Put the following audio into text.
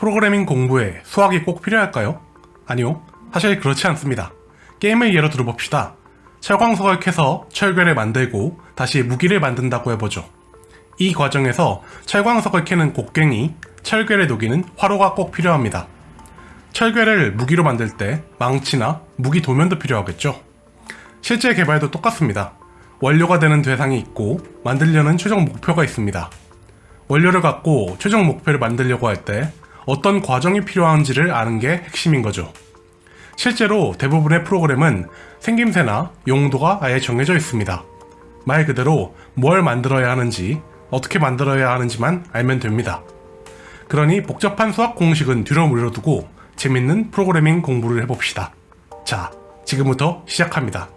프로그래밍 공부에 수학이 꼭 필요할까요? 아니요, 사실 그렇지 않습니다. 게임을 예로 들어봅시다. 철광석을 캐서 철괴를 만들고 다시 무기를 만든다고 해보죠. 이 과정에서 철광석을 캐는 곡괭이, 철괴를 녹이는 화로가 꼭 필요합니다. 철괴를 무기로 만들 때 망치나 무기 도면도 필요하겠죠. 실제 개발도 똑같습니다. 원료가 되는 대상이 있고 만들려는 최종 목표가 있습니다. 원료를 갖고 최종 목표를 만들려고 할 때 어떤 과정이 필요한지를 아는 게 핵심인 거죠. 실제로 대부분의 프로그램은 생김새나 용도가 아예 정해져 있습니다. 말 그대로 뭘 만들어야 하는지, 어떻게 만들어야 하는지만 알면 됩니다. 그러니 복잡한 수학 공식은 뒤로 물려두고 재밌는 프로그래밍 공부를 해봅시다. 자, 지금부터 시작합니다.